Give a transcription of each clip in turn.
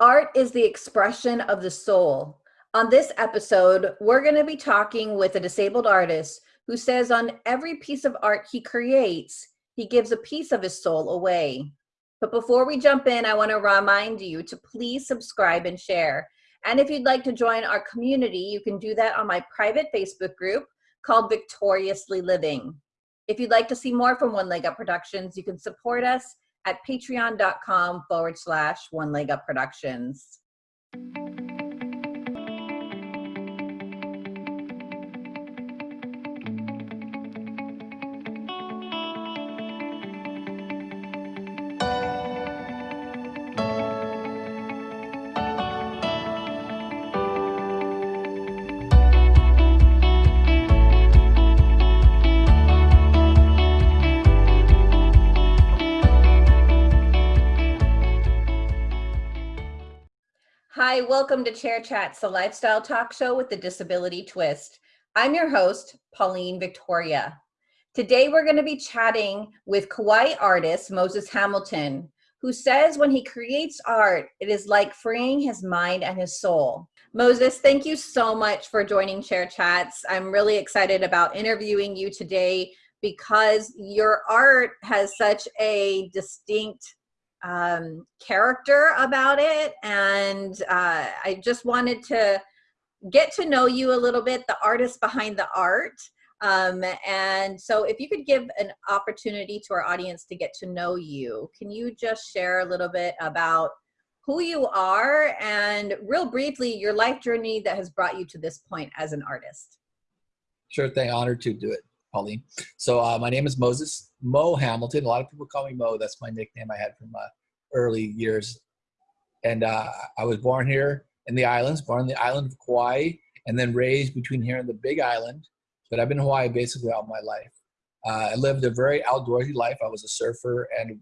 Art is the expression of the soul. On this episode, we're going to be talking with a disabled artist who says on every piece of art he creates, he gives a piece of his soul away. But before we jump in, I want to remind you to please subscribe and share. And if you'd like to join our community, you can do that on my private Facebook group called Victoriously Living. If you'd like to see more from One Leg Up Productions, you can support us at patreon.com forward slash One Leg Up Productions. Hi, welcome to Chair Chats, the lifestyle talk show with the disability twist. I'm your host, Pauline Victoria. Today we're going to be chatting with Kauai artist Moses Hamilton, who says when he creates art, it is like freeing his mind and his soul. Moses, thank you so much for joining Chair Chats. I'm really excited about interviewing you today because your art has such a distinct um, character about it. And uh, I just wanted to get to know you a little bit, the artist behind the art. Um, and so if you could give an opportunity to our audience to get to know you, can you just share a little bit about who you are and real briefly your life journey that has brought you to this point as an artist? Sure thing, honored to do it. Pauline. So uh, my name is Moses Mo Hamilton. A lot of people call me Mo. That's my nickname I had from uh, early years. And uh, I was born here in the islands, born in the island of Kauai, and then raised between here and the Big Island. But I've been in Hawaii basically all my life. Uh, I lived a very outdoorsy life. I was a surfer and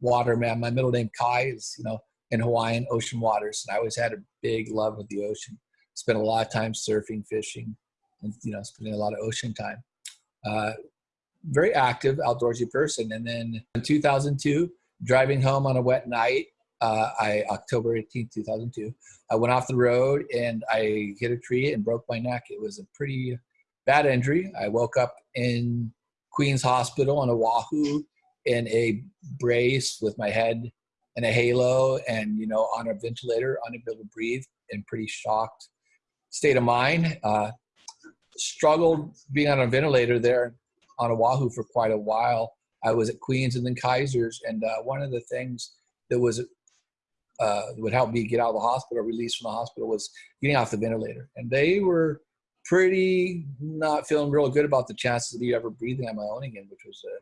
waterman. My middle name Kai is, you know, in Hawaiian ocean waters, and I always had a big love of the ocean. Spent a lot of time surfing, fishing, and you know, spending a lot of ocean time. Uh, very active, outdoorsy person. And then in 2002, driving home on a wet night, uh, I October 18, 2002, I went off the road and I hit a tree and broke my neck. It was a pretty bad injury. I woke up in Queens Hospital on Oahu in a brace with my head in a halo and you know on a ventilator, unable to breathe, in pretty shocked state of mind. Uh, struggled being on a ventilator there on Oahu for quite a while. I was at Queens and then Kaiser's, and uh, one of the things that was uh, would help me get out of the hospital, released from the hospital, was getting off the ventilator. And they were pretty not feeling real good about the chances of me ever breathing on my own again, which was a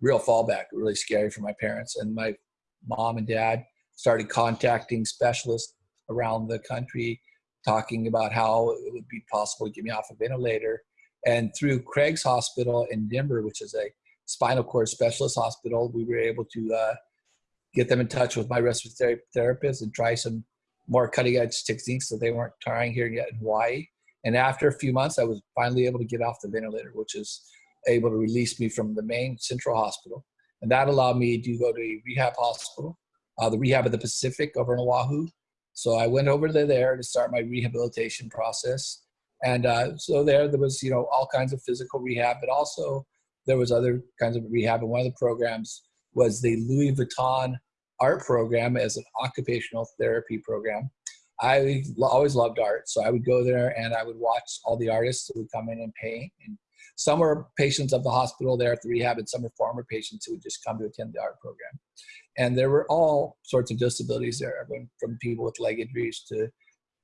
real fallback, really scary for my parents. And my mom and dad started contacting specialists around the country, talking about how it would be possible to get me off a ventilator. And through Craig's Hospital in Denver, which is a spinal cord specialist hospital, we were able to uh, get them in touch with my respiratory therapist and try some more cutting edge techniques that they weren't trying here yet in Hawaii. And after a few months, I was finally able to get off the ventilator, which is able to release me from the main central hospital. And that allowed me to go to a rehab hospital, uh, the Rehab of the Pacific over in Oahu. So I went over to there to start my rehabilitation process. And uh, so there, there was, you know, all kinds of physical rehab, but also there was other kinds of rehab. And one of the programs was the Louis Vuitton art program as an occupational therapy program. I always loved art, so I would go there and I would watch all the artists that would come in and paint. And some were patients of the hospital there at the rehab, and some were former patients who would just come to attend the art program. And there were all sorts of disabilities there, from people with leg injuries to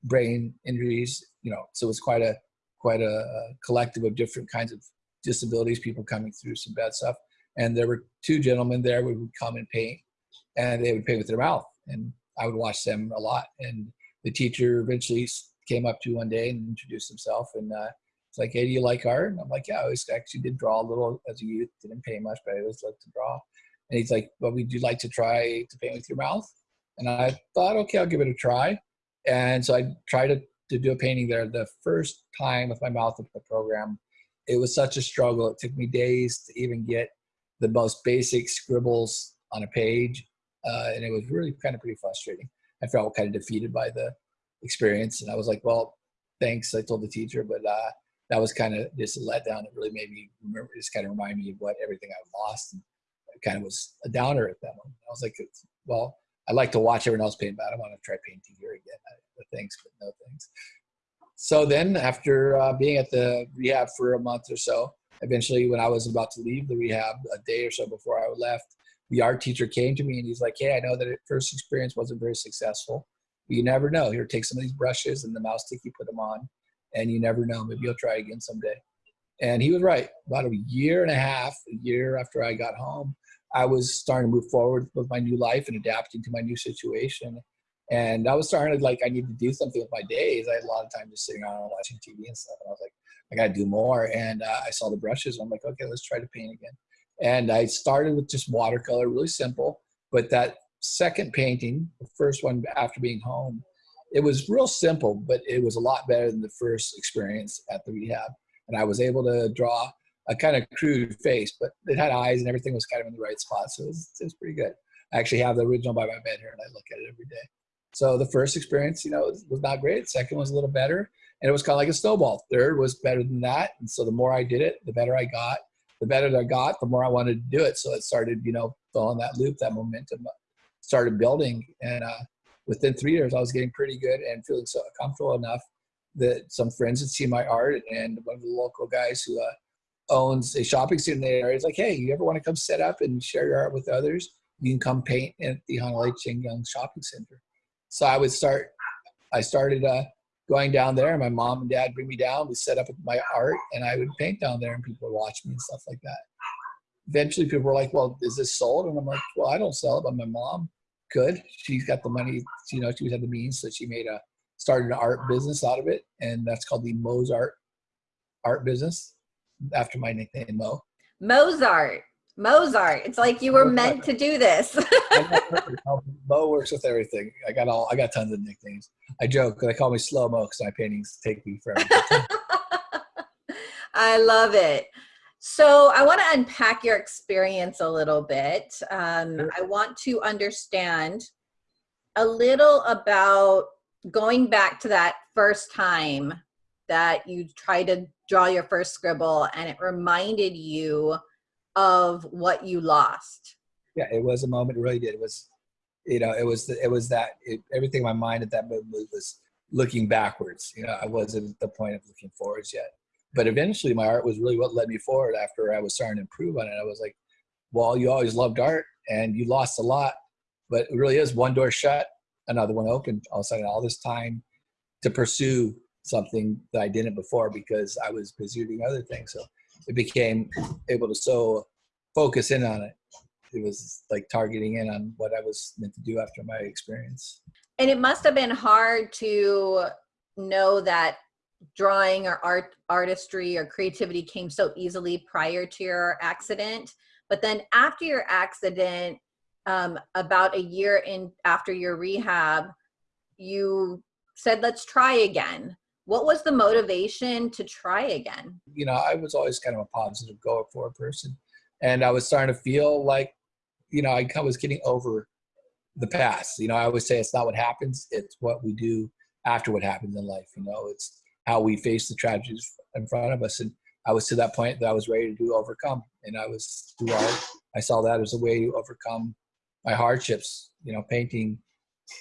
brain injuries. You know, so it was quite a quite a collective of different kinds of disabilities, people coming through some bad stuff. And there were two gentlemen there who would come and paint, and they would paint with their mouth. And I would watch them a lot. And the teacher eventually came up to one day and introduced himself. And uh, it's like, hey, do you like art? And I'm like, yeah, I always actually did draw a little as a youth. Didn't paint much, but I always liked to draw. And he's like, well, would you like to try to paint with your mouth? And I thought, okay, I'll give it a try. And so I tried to, to do a painting there. The first time with my mouth with the program, it was such a struggle. It took me days to even get the most basic scribbles on a page. Uh, and it was really kind of pretty frustrating. I felt kind of defeated by the experience. And I was like, well, thanks. I told the teacher, but uh, that was kind of just a letdown. It really made me remember, just kind of remind me of what everything I've lost. And kind of was a downer at that moment. I was like, well, I like to watch everyone else paint, but I don't want to try painting here again. I, thanks, but no thanks. So then after uh, being at the rehab for a month or so, eventually when I was about to leave the rehab a day or so before I left, the art teacher came to me and he's like, hey, I know that first experience wasn't very successful. But you never know. Here, take some of these brushes and the mouse stick, you put them on, and you never know. Maybe you'll try again someday. And he was right. About a year and a half, a year after I got home, I was starting to move forward with my new life and adapting to my new situation. And I was starting to like, I need to do something with my days. I had a lot of time just sitting around watching TV and stuff. And I was like, I got to do more. And uh, I saw the brushes. I'm like, okay, let's try to paint again. And I started with just watercolor, really simple. But that second painting, the first one after being home, it was real simple, but it was a lot better than the first experience at the rehab. And I was able to draw a kind of crude face, but it had eyes and everything was kind of in the right spot. So it was, it was pretty good. I actually have the original by my bed here and I look at it every day. So the first experience, you know, was not great. Second was a little better. And it was kind of like a snowball. Third was better than that. And so the more I did it, the better I got. The better I got, the more I wanted to do it. So it started, you know, following that loop, that momentum started building. And uh, within three years, I was getting pretty good and feeling so comfortable enough that some friends had seen my art and one of the local guys who uh, owns a shopping center in the area. He's like, hey, you ever want to come set up and share your art with others? You can come paint at the Hanalei Ching Young Shopping Center. So I would start, I started uh, going down there. and My mom and dad bring me down. We set up my art and I would paint down there and people would watch me and stuff like that. Eventually people were like, well, is this sold? And I'm like, well, I don't sell it, but my mom could. She's got the money, you know, she had the means. So she made a, started an art business out of it. And that's called the Mozart art business after my nickname Mo. Mozart. Mozart. It's like you were meant to do this. Mo works with everything. I got all. I got tons of nicknames. I joke. They call me Slow Mo because my paintings take me forever. I love it. So I want to unpack your experience a little bit. Um, sure. I want to understand a little about going back to that first time that you tried to draw your first scribble and it reminded you of what you lost yeah it was a moment it really did it was you know it was it was that it, everything in my mind at that moment was looking backwards you know i wasn't at the point of looking forwards yet but eventually my art was really what led me forward after i was starting to improve on it i was like well you always loved art and you lost a lot but it really is one door shut another one open all of a sudden all this time to pursue something that I didn't before because I was busy doing other things. So it became able to so focus in on it. It was like targeting in on what I was meant to do after my experience. And it must have been hard to know that drawing or art artistry or creativity came so easily prior to your accident. But then after your accident, um, about a year in after your rehab, you said, let's try again what was the motivation to try again? You know, I was always kind of a positive go for a person. And I was starting to feel like, you know, I was getting over the past. You know, I always say it's not what happens, it's what we do after what happens in life. You know, it's how we face the tragedies in front of us. And I was to that point that I was ready to do overcome. And I was through art. I saw that as a way to overcome my hardships, you know, painting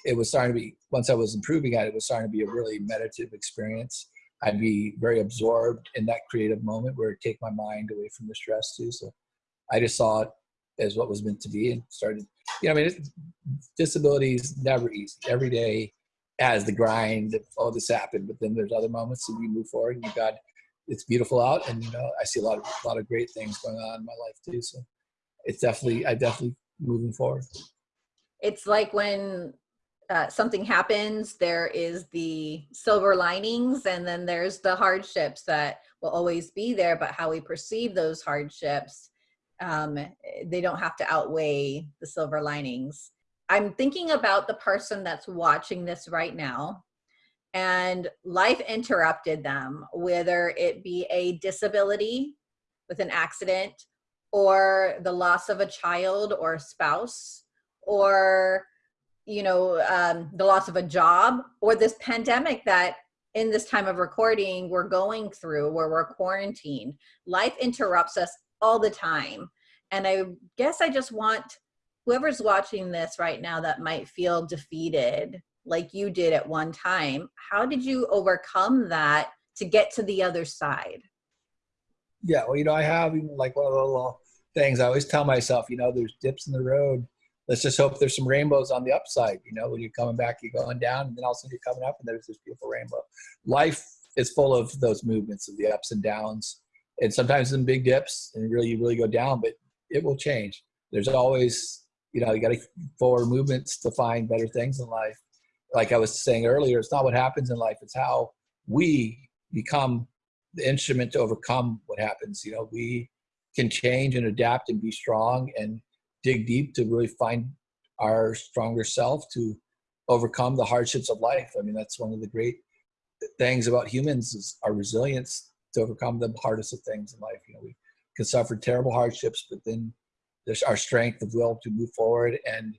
it was starting to be once I was improving at it, it was starting to be a really meditative experience. I'd be very absorbed in that creative moment where it take my mind away from the stress too. So I just saw it as what was meant to be and started, you know, I mean, it, disability is never easy. Every day has the grind, all this happened, but then there's other moments and you move forward and you got, it's beautiful out. And, you know, I see a lot of, a lot of great things going on in my life too. So it's definitely, I definitely moving forward. It's like when uh, something happens, there is the silver linings and then there's the hardships that will always be there, but how we perceive those hardships, um, they don't have to outweigh the silver linings. I'm thinking about the person that's watching this right now and life interrupted them, whether it be a disability with an accident or the loss of a child or a spouse or you know, um, the loss of a job or this pandemic that in this time of recording we're going through where we're quarantined. Life interrupts us all the time. And I guess I just want whoever's watching this right now that might feel defeated like you did at one time, how did you overcome that to get to the other side? Yeah, well, you know, I have like one of little things I always tell myself, you know, there's dips in the road. Let's just hope there's some rainbows on the upside. You know, when you're coming back, you're going down, and then all of a sudden you're coming up, and there's this beautiful rainbow. Life is full of those movements of the ups and downs, and sometimes some big dips, and really you really go down, but it will change. There's always, you know, you got to forward movements to find better things in life. Like I was saying earlier, it's not what happens in life; it's how we become the instrument to overcome what happens. You know, we can change and adapt and be strong and dig deep to really find our stronger self to overcome the hardships of life. I mean, that's one of the great things about humans is our resilience to overcome the hardest of things in life. You know, we can suffer terrible hardships, but then there's our strength of will to move forward and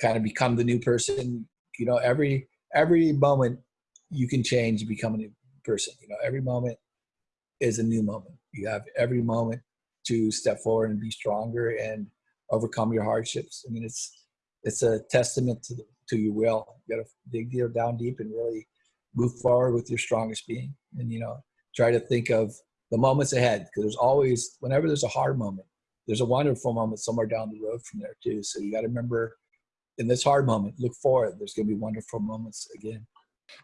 kind of become the new person. You know, every every moment you can change become a new person. You know, every moment is a new moment. You have every moment to step forward and be stronger and overcome your hardships. I mean, it's it's a testament to the, to your will. You got to dig down deep and really move forward with your strongest being, and you know, try to think of the moments ahead because there's always whenever there's a hard moment, there's a wonderful moment somewhere down the road from there too. So you got to remember in this hard moment, look forward. There's going to be wonderful moments again.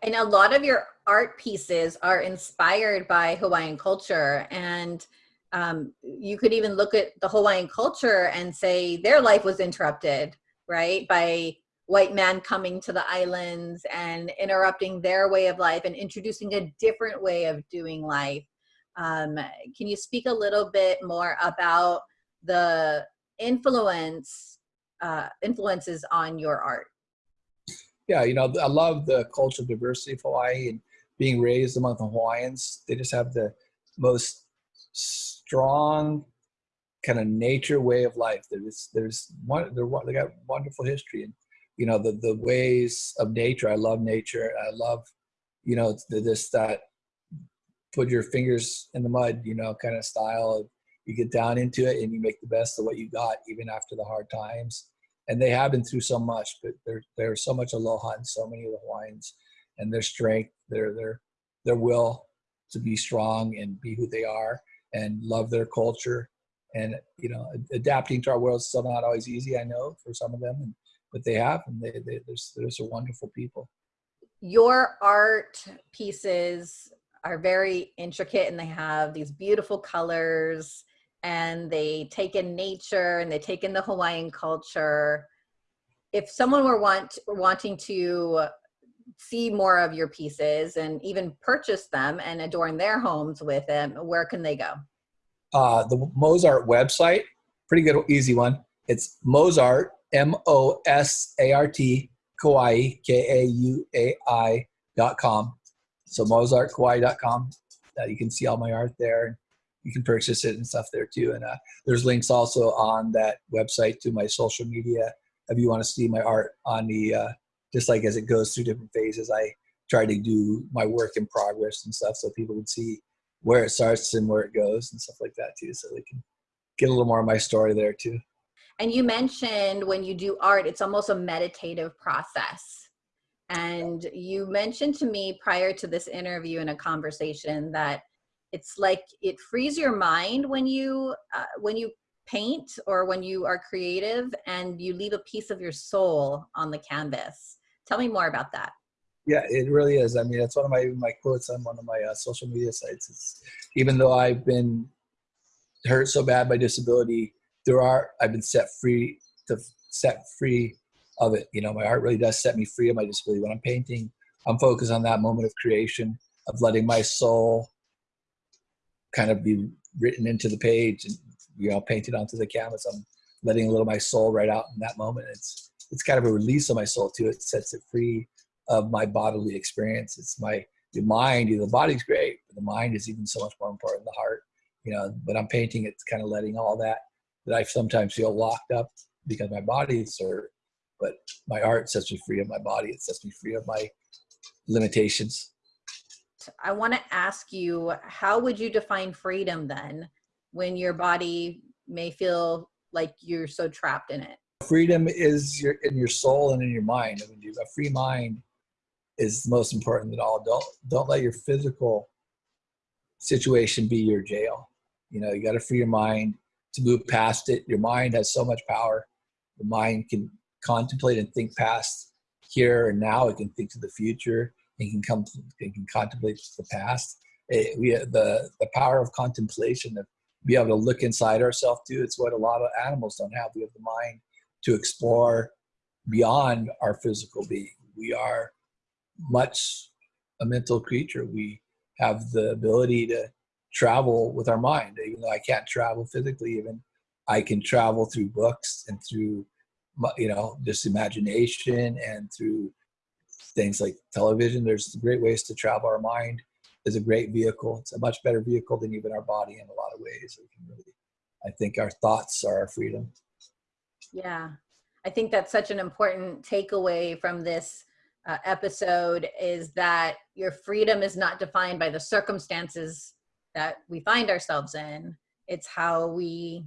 And a lot of your art pieces are inspired by Hawaiian culture. And um, you could even look at the Hawaiian culture and say their life was interrupted, right? By white man coming to the islands and interrupting their way of life and introducing a different way of doing life. Um, can you speak a little bit more about the influence uh, influences on your art? yeah, you know, I love the cultural diversity of Hawaii and being raised among the Hawaiians. They just have the most strong kind of nature way of life. There's there's one they're, they got wonderful history and you know the the ways of nature. I love nature. I love you know this that put your fingers in the mud you know kind of style. You get down into it and you make the best of what you got even after the hard times and they have been through so much, but there there's so much aloha in so many of the Hawaiians, and their strength, their their their will to be strong and be who they are and love their culture, and you know adapting to our world is still not always easy. I know for some of them, and, but they have, and they, they there's there's a wonderful people. Your art pieces are very intricate, and they have these beautiful colors and they take in nature and they take in the Hawaiian culture. If someone were want wanting to see more of your pieces and even purchase them and adorn their homes with them, where can they go? Uh, the Mozart website, pretty good, easy one. It's Mozart, M-O-S-A-R-T, Kauai, K-A-U-A-I dot com. So mozartkauai.com. Uh, you can see all my art there you can purchase it and stuff there too. And uh, there's links also on that website to my social media if you want to see my art on the uh, just like as it goes through different phases. I try to do my work in progress and stuff so people can see where it starts and where it goes and stuff like that too, so they can get a little more of my story there too. And you mentioned when you do art, it's almost a meditative process. And you mentioned to me prior to this interview in a conversation that it's like it frees your mind when you uh, when you paint or when you are creative and you leave a piece of your soul on the canvas. Tell me more about that. Yeah it really is. I mean that's one of my my quotes on one of my uh, social media sites it's even though i've been hurt so bad by disability there are i've been set free to set free of it. You know my art really does set me free of my disability. When i'm painting i'm focused on that moment of creation of letting my soul kind of be written into the page and you know painted onto the canvas. I'm letting a little of my soul right out in that moment. It's it's kind of a release of my soul too. It sets it free of my bodily experience. It's my the mind, You know, the body's great, but the mind is even so much more important. than The heart, you know. But I'm painting. It's kind of letting all that that I sometimes feel locked up because my body is hurt. but my art sets me free of my body. It sets me free of my limitations. I want to ask you, how would you define freedom then when your body may feel like you're so trapped in it? Freedom is your in your soul and in your mind. I mean, a free mind is the most important than all. Don't don't let your physical situation be your jail. You know, you got to free your mind to move past it. Your mind has so much power. The mind can contemplate and think past here and now. It can think to the future. It can come. It can contemplate the past. It, we the the power of contemplation of be able to look inside ourselves too. It's what a lot of animals don't have. We have the mind to explore beyond our physical being. We are much a mental creature. We have the ability to travel with our mind, even though I can't travel physically. Even I can travel through books and through, you know, just imagination and through things like television. There's great ways to travel our mind. Is a great vehicle. It's a much better vehicle than even our body in a lot of ways. Really, I think our thoughts are our freedom. Yeah, I think that's such an important takeaway from this uh, episode is that your freedom is not defined by the circumstances that we find ourselves in. It's how we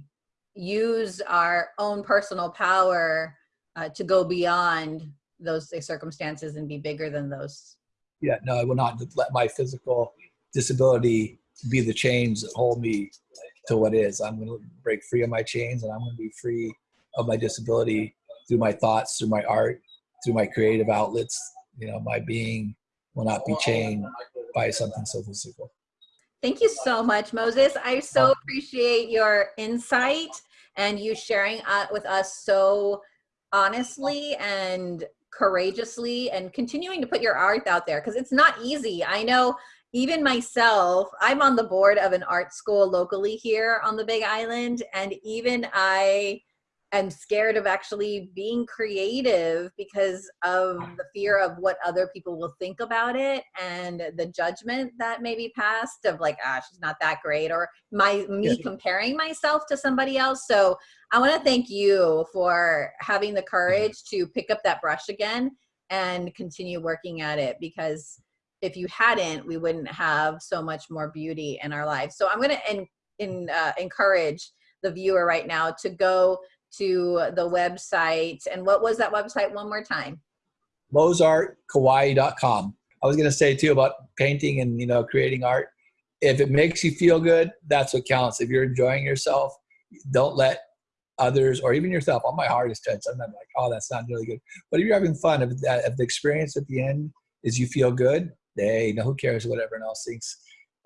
use our own personal power uh, to go beyond those circumstances and be bigger than those. Yeah, no, I will not let my physical disability be the chains that hold me to what is. I'm going to break free of my chains and I'm going to be free of my disability through my thoughts, through my art, through my creative outlets. You know, my being will not be chained by something so physical. Thank you so much, Moses. I so appreciate your insight and you sharing uh, with us so honestly and courageously and continuing to put your art out there because it's not easy. I know even myself, I'm on the board of an art school locally here on the Big Island, and even I am scared of actually being creative because of the fear of what other people will think about it and the judgment that may be passed of like ah she's not that great or my me comparing myself to somebody else. So i want to thank you for having the courage to pick up that brush again and continue working at it because if you hadn't we wouldn't have so much more beauty in our lives. So i'm going to in, in, uh, encourage the viewer right now to go to the website. And what was that website one more time? MozartKauai.com. I was going to say too about painting and, you know, creating art. If it makes you feel good, that's what counts. If you're enjoying yourself, don't let others or even yourself on my hardest touch. I'm not like, oh, that's not really good. But if you're having fun, if, that, if the experience at the end is you feel good, hey, no, who cares what everyone else thinks.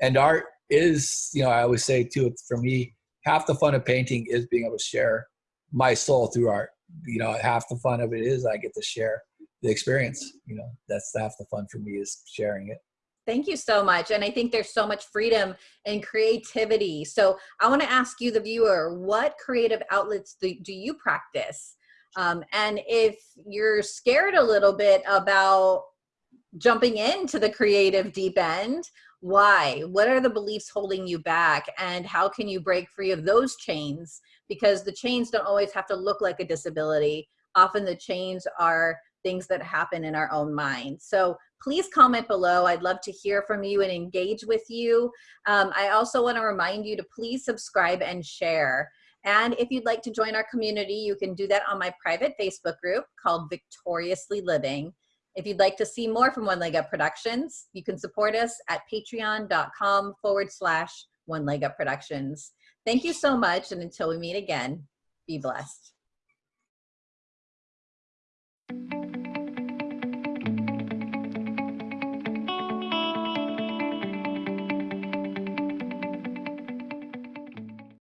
And art is, you know, I always say too, for me, half the fun of painting is being able to share my soul through art. You know, half the fun of it is I get to share the experience. You know, that's half the fun for me is sharing it. Thank you so much. And I think there's so much freedom and creativity. So I want to ask you, the viewer, what creative outlets do, do you practice? Um, and if you're scared a little bit about jumping into the creative deep end, why? What are the beliefs holding you back? And how can you break free of those chains because the chains don't always have to look like a disability. Often the chains are things that happen in our own mind. So please comment below. I'd love to hear from you and engage with you. Um, I also want to remind you to please subscribe and share. And if you'd like to join our community, you can do that on my private Facebook group called Victoriously Living. If you'd like to see more from One Leg Up Productions, you can support us at patreon.com forward slash One Leg Up Productions. Thank you so much. And until we meet again, be blessed.